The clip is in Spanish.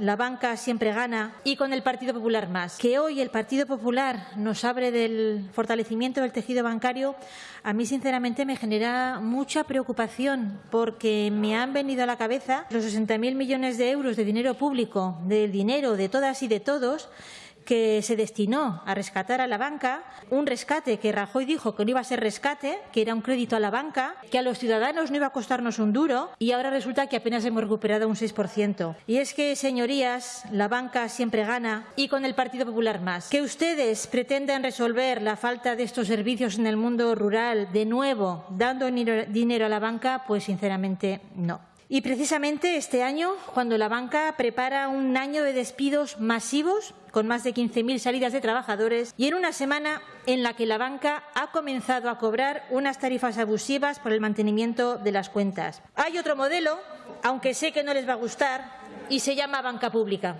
la banca siempre gana y con el Partido Popular más. Que hoy el Partido Popular nos abre del fortalecimiento del tejido bancario, a mí sinceramente me genera mucha preocupación porque me han venido a la cabeza los 60.000 millones de euros de dinero público, del dinero de todas y de todos, que se destinó a rescatar a la banca, un rescate que Rajoy dijo que no iba a ser rescate, que era un crédito a la banca, que a los ciudadanos no iba a costarnos un duro y ahora resulta que apenas hemos recuperado un 6%. Y es que, señorías, la banca siempre gana y con el Partido Popular más. Que ustedes pretenden resolver la falta de estos servicios en el mundo rural de nuevo dando dinero a la banca, pues sinceramente no. Y precisamente este año, cuando la banca prepara un año de despidos masivos, con más de 15.000 salidas de trabajadores, y en una semana en la que la banca ha comenzado a cobrar unas tarifas abusivas por el mantenimiento de las cuentas. Hay otro modelo, aunque sé que no les va a gustar, y se llama banca pública.